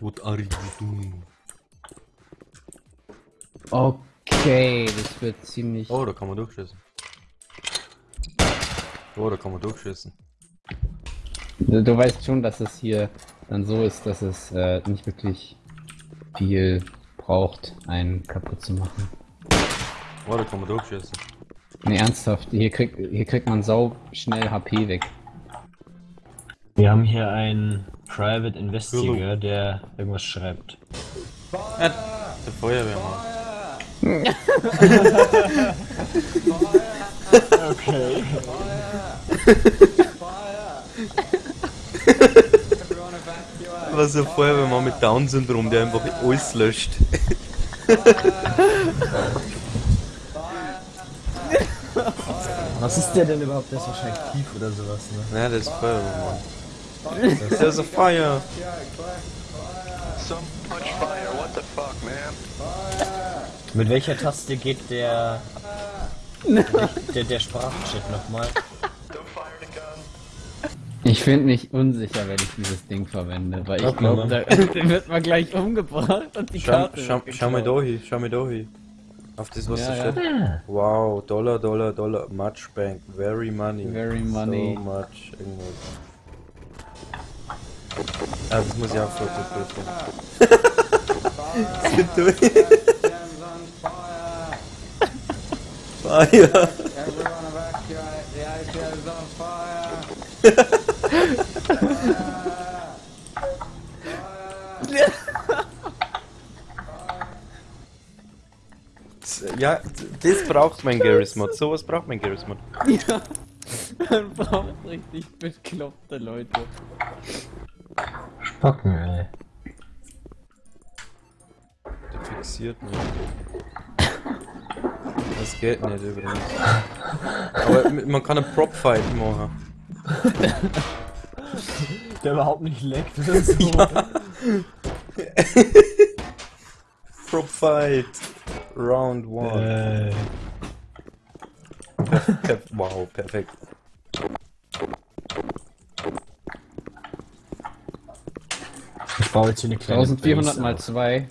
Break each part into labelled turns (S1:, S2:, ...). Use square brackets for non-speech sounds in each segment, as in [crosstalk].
S1: What are you doing?
S2: Okay, das wird ziemlich...
S1: Oh, da kann man durchschießen. Oh, da kann man durchschießen.
S2: Du, du weißt schon, dass es hier dann so ist, dass es äh, nicht wirklich viel braucht, einen kaputt zu machen.
S1: Oh, da kann man durchschießen.
S2: Ne, ernsthaft, hier kriegt, hier kriegt man sau schnell HP weg.
S3: Wir haben hier einen Private Investigator, der irgendwas schreibt.
S1: Ja, der Feuerwehrmann.
S3: Okay.
S1: Was ein Feuerwehrmann mit Down-Syndrom, der einfach alles löscht.
S3: Was ist der denn überhaupt? Der ist wahrscheinlich tief oder sowas, ne?
S1: Ja, der ist Feuerwehrmann. There's a fire!
S4: Some punch fire, what the fuck, man?
S3: Mit welcher Taste geht der der, der Sprachchat nochmal?
S4: Don't fire the gun.
S2: Ich finde mich unsicher, wenn ich dieses Ding verwende, weil ich glaube, da, [laughs] wird man gleich umgebracht und die
S1: Schau,
S2: Karte
S1: schau, mal da hin. Auf das, was
S2: Ja,
S1: da
S2: ja.
S1: steht. Wow, Dollar, Dollar, Dollar, much bank, very money.
S2: Very money.
S1: So much, irgendwas. Ah, das muss ich auch fotografieren. Sind durch. Fire!
S5: Everyone evacuate, the APO is on fire!
S1: Ja, das braucht mein Garry's Mod. Sowas braucht mein Garry's Mod.
S2: Ja, man braucht richtig bekloppte Leute.
S3: Spocken, ey.
S1: Der fixiert mich. Das geht nicht übrigens. Aber man kann einen Prop-Fight machen.
S3: Der überhaupt nicht leckt oder [laughs] so.
S1: Prop-Fight! Round 1.
S3: Äh,
S1: Per wow, perfekt.
S3: Baue jetzt hier eine kleine
S2: 1400
S3: Base
S2: mal 2.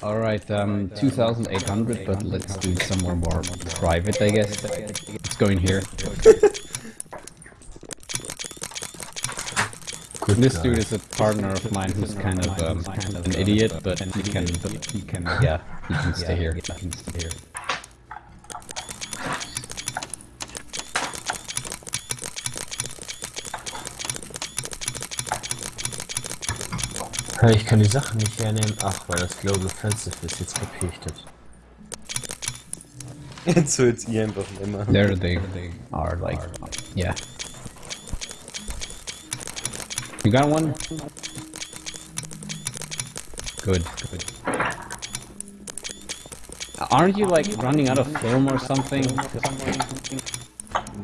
S2: Alright, um, 2800, but let's do somewhere more private, I guess. Let's go in here. This
S3: guy.
S2: dude is a partner of mine who's kind of, um, kind of an idiot, but he can, he can, yeah, he can stay here. He can stay here.
S3: Ich kann die Sachen nicht hernehmen. Ach, weil das Global Offensive ist. Jetzt kapier.
S1: Jetzt so jetzt ich einfach nicht mehr.
S2: There they, they are like, yeah. You got one? Good, good. Aren't you like running out of film or something?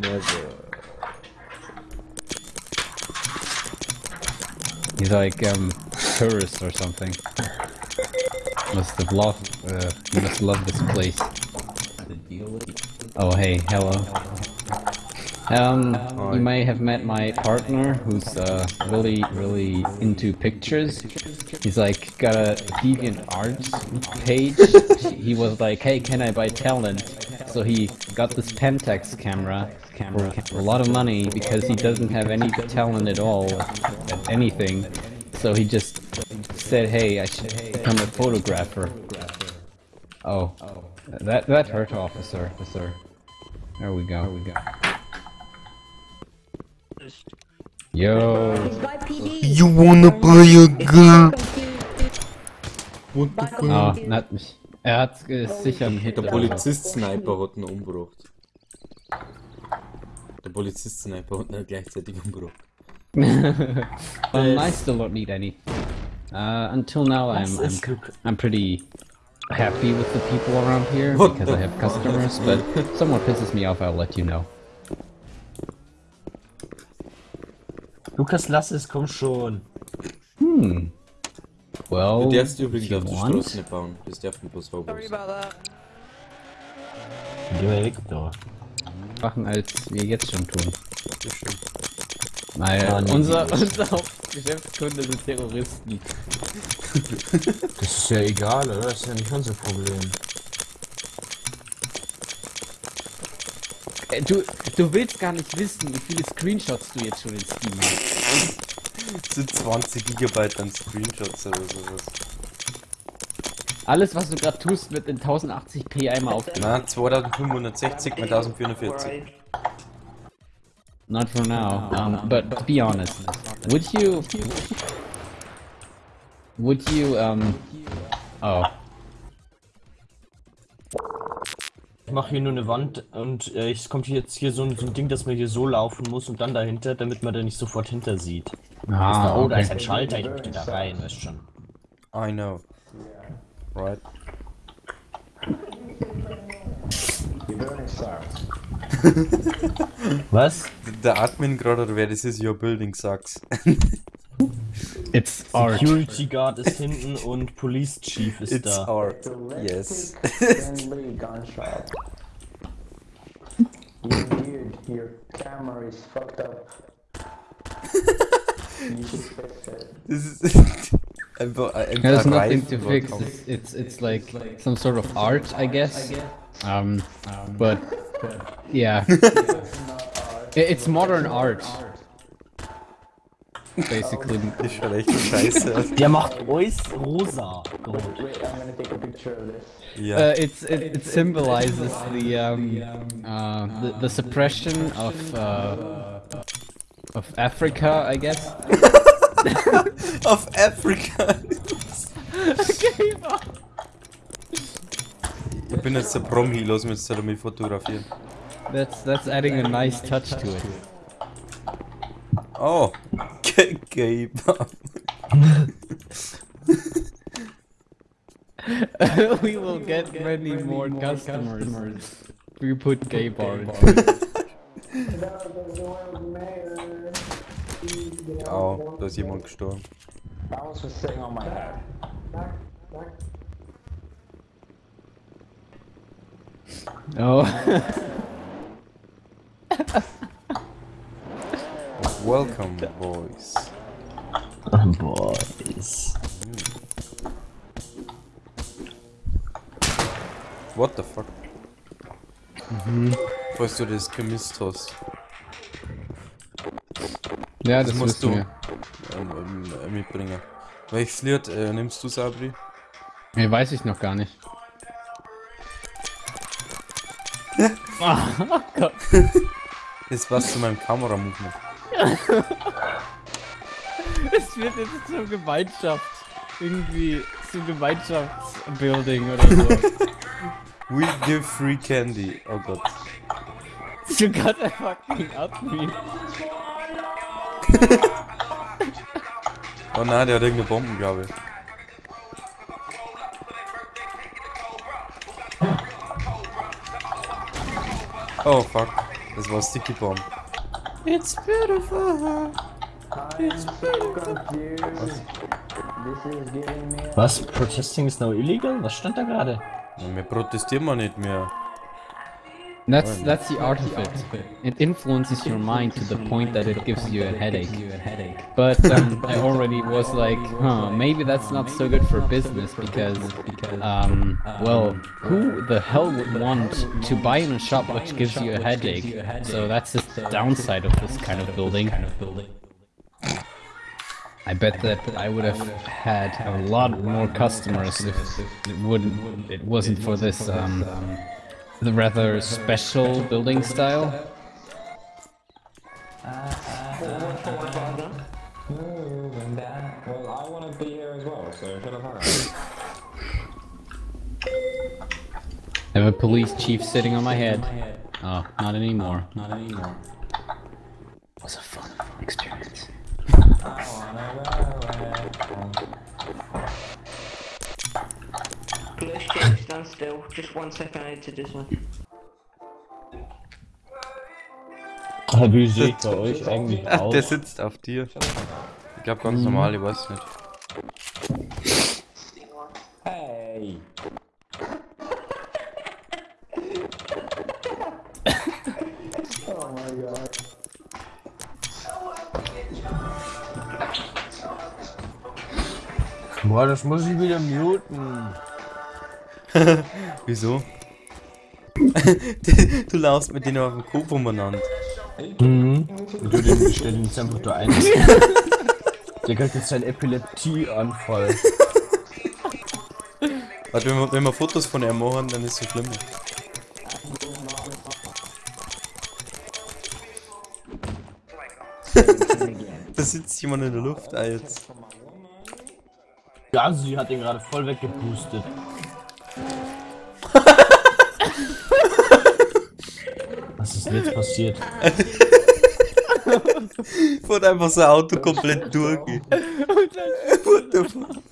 S1: Never.
S2: He's like um tourist or something. Must have loved. Uh, must love this place. Oh hey, hello. Um, you may have met my partner, who's uh, really, really into pictures. He's like got a deviant arts page. he was like, "Hey, can I buy talent?" So he got this Pentax camera, camera for a lot of money because he doesn't have any talent at all at anything. So he just said, "Hey, I should become a photographer." Oh, that that hurt, officer. Officer. There we go. There we go. Yo.
S1: You wanna buy a gun?
S2: Oh, not mich. Er hat äh, sicher einen Hit.
S1: Der. Polizist-Sniper hat ihn umgebracht. Der Polizist-Sniper hat ihn gleichzeitig umgebracht. [laughs]
S2: Um, I still don't need any. Uh, until now, I'm I'm, I'm pretty happy with the people around here
S1: What
S2: because I have customers. But if [laughs] someone pisses me off, I'll let you know.
S3: Lukas, lass es, komm schon.
S2: Hmm. Well,
S1: Du darfst
S2: if
S1: übrigens
S2: you
S1: auf die
S2: want.
S1: Straße nicht bauen. Das darf nicht bloß Hobos.
S3: Geh mal weg, da.
S2: machen, als wir jetzt schon tun.
S1: Das stimmt.
S2: Naja,
S3: Ah, nee,
S2: unser,
S3: nee.
S2: unser Hauptgeschäftskunde sind Terroristen. [laughs]
S3: Das ist ja egal, oder? Das ist ja nicht unser Problem.
S2: Äh, Du, du willst gar nicht wissen, wie viele Screenshots du jetzt schon in Steam hast.
S1: Das sind 20 Gigabyte an Screenshots oder sowas.
S2: Alles, was du gerade tust, wird in 1080p einmal aufgenommen.
S1: Na, 2560 mal 1440.
S2: Not for now. Um, but to be honest, would you, would you, um, oh,
S3: Ich mache hier nur eine Wand und äh, es kommt jetzt hier so ein, so ein Ding, dass man hier so laufen muss und dann dahinter, damit man da nicht sofort hinter sieht.
S2: ah,
S3: oh, da ist
S2: okay.
S3: ein Schalter, ich möchte da rein, weißt schon.
S1: I know. Right.
S5: You're burning stars. [laughs]
S3: Was?
S1: Der Admin gerade, oder wer das ist, your building sucks. [laughs]
S2: It's art.
S3: Security Guard ist hinten und Police Chief ist
S1: It's
S3: da.
S1: art. Yes. [laughs]
S5: Friendly gunshot. You dude, your camera is fucked up.
S1: ist einfach ein
S2: There's
S1: paar
S2: nothing
S1: Reifen
S2: to fix.
S1: vorkommen.
S2: It's, it's it's like some sort of art, I guess. Um, but yeah, [laughs] I- it's modern art. Basically,
S1: Das schaut echt scheiße aus.
S3: Der macht alles rosa. Gott.
S5: Wait, I'm gonna take a picture of this.
S1: Ja.
S2: uh, it's it, it symbolizes the um uh the, the suppression of uh of Africa, I guess. [laughs]
S1: Auf Afrika. Bin jetzt der Promi, lass mich jetzt damit fotografieren.
S2: That's that's adding a nice touch to it.
S1: Oh, G- gay Bar.
S2: we will get many more customers. if We put gay bar in.
S1: Oh, da ist jemand gestorben.
S5: That was just sitting on my head.
S2: Oh,
S1: Welcome, boys.
S3: Boys.
S1: What the fuck? Falls du das hast.
S2: ja,
S1: Das
S2: das,
S1: musst du ähm, ähm, mitbringen. Welches Lied äh, nimmst du, Sabri?
S2: Nee, weiß ich noch gar nicht. Oh Gott.
S1: Das was zu meinem Kameramovement. [laughs]
S2: Es wird jetzt zur Gemeinschaft. Irgendwie zum Gemeinschaftsbuilding oder so. [laughs]
S1: We give free candy. Oh Gott.
S2: you got a fucking admin.
S1: Oh nein, der hat irgendeine Bomben, Oh fuck. Das war Sticky Bomb. It's beautiful.
S5: Giving me a
S3: Was? Protesting is now illegal? Was stand da gerade?
S1: Wir protestieren mal nicht mehr.
S2: That's that's the art of it. It influences your mind to the point that it gives you a headache. But um, [laughs] I already was like, huh, maybe that's not so good for business because, um, well, who the hell would want to buy in a shop which gives you a headache? So that's the downside of this kind of building. I bet that I would have had a lot more customers if it wouldn't, it wasn't for this um, the rather special building style.
S5: Well, I want to be here as well, so shut up.
S2: I have a police chief sitting on my head. Oh, not anymore. Not anymore.
S6: Just one second, I need to this one.
S3: Wie seht bei euch eigentlich
S1: Ach, [laughs] der sitzt auf dir. Ich glaube ganz mhm. normal, ich weiß nicht.
S5: Hey! oh mein Gott.
S3: Boah, das muss ich wieder muten. [laughs]
S1: Wieso? [laughs] du laufst mit denen auf dem Kopf umeinander.
S3: Mhm. Und du den stellen jetzt einfach da ein. [laughs] Der kriegt jetzt seinen Epileptieanfall.
S1: Warte, wenn wir, wenn wir Fotos von ihm machen, dann ist es so schlimm. [laughs] da sitzt jemand in der Luft, ah, jetzt.
S3: Ja, sie hat ihn gerade voll weggepustet. Was ist denn jetzt passiert? [laughs]
S1: Wurde einfach so ein Auto komplett [laughs] durch. What the fuck?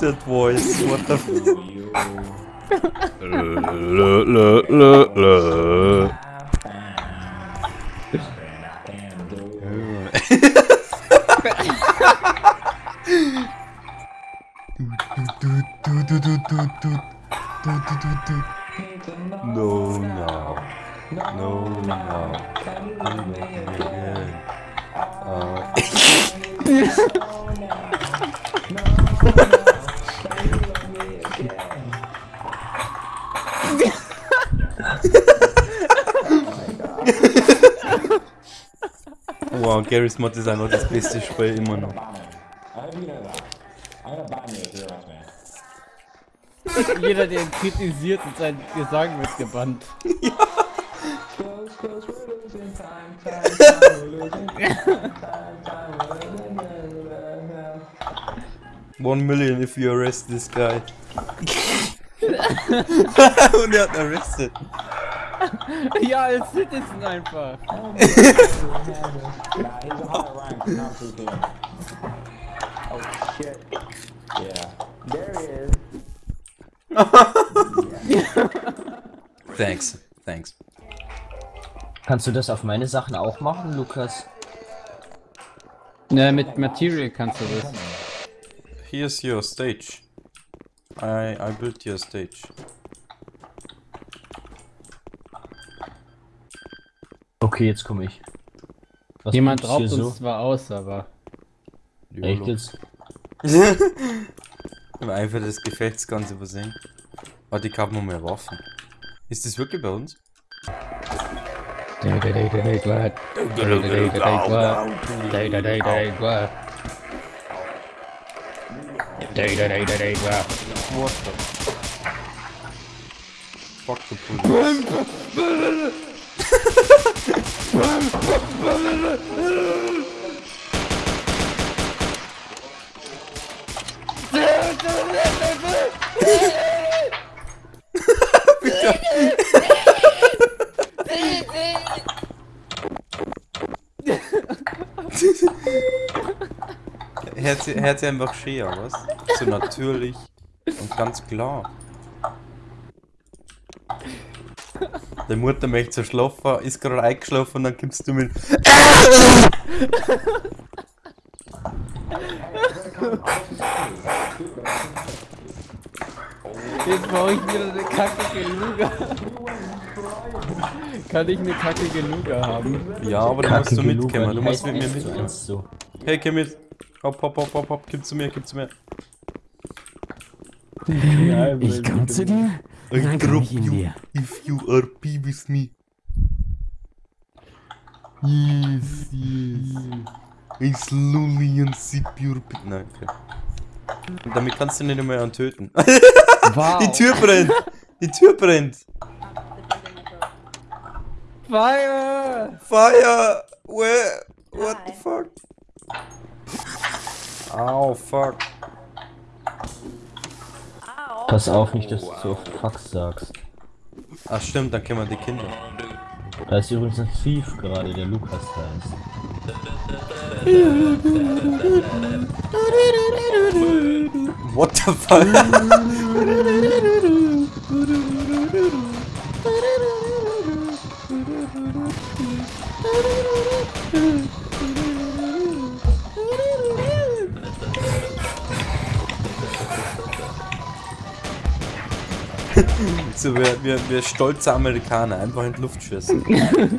S5: That
S1: voice, what the fuck?
S5: you. And I can do
S1: No, no. No, no. Uh, [laughs] wow, Garry's Mod ist einfach das beste Spiel immer noch.
S2: Jeder, der ihn kritisiert und sein Gesang wird gebannt.
S1: One million if you arrest this guy. [laughs] [laughs] Und er hat ihn arrested. [laughs]
S2: Ja, als Citizen einfach.
S5: Oh shit. Yeah. There he is.
S1: Thanks, thanks.
S3: Kannst du das auf meine Sachen auch machen, Lukas?
S2: Ne, mit Material kannst du das.
S1: Here's your stage. I I built your stage.
S3: Okay, jetzt komme ich. Was
S2: Jemand raubt
S3: so?
S2: uns zwar aus, aber.
S3: Echt jetzt?
S1: Im Eifer des Gefechts ganz übersehen. Oh, die haben noch mehr Waffen. Ist das wirklich bei uns? What the fuck the police? Hört sie einfach schön, was? So natürlich und ganz klar. Die Mutter möchte so schlafen, ist gerade eingeschlafen und dann kommst du mit.
S2: Jetzt brauche ich wieder eine kackige Luga. Kann ich eine kackige Luga haben?
S1: Ja, aber da musst du mitkommen, du musst mit mir mitkommen.
S3: so.
S1: Hey, komm mit. Hopp, hopp, hopp, hopp, hopp, gib zu mir, gib zu mir.
S2: Ich komme zu dir.
S1: I
S2: Dann komm
S1: you
S2: dir.
S1: if you are pee with me. Yes, yes. I slowly unsip your pee. Nein, okay. Und damit kannst du nicht mehr einen töten.
S2: Wow.
S1: Die Tür brennt! Die Tür brennt!
S2: Fire!
S1: Fire! Where? What the fuck? Oh, fuck.
S3: Pass auf, nicht, dass du so oft Fuck sagst.
S1: Ach stimmt, dann kennen wir die Kinder.
S3: Da ist übrigens ein Thief gerade, der Lukas heißt.
S1: What the fuck? [laughs] So, wir, wir, wir stolze Amerikaner, einfach in die Luft schießen. [laughs]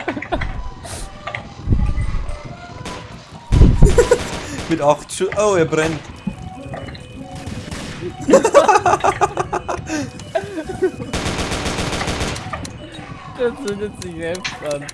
S1: Mit 8 Schuss. Oh, er brennt.
S2: Das zündet sich selbst an.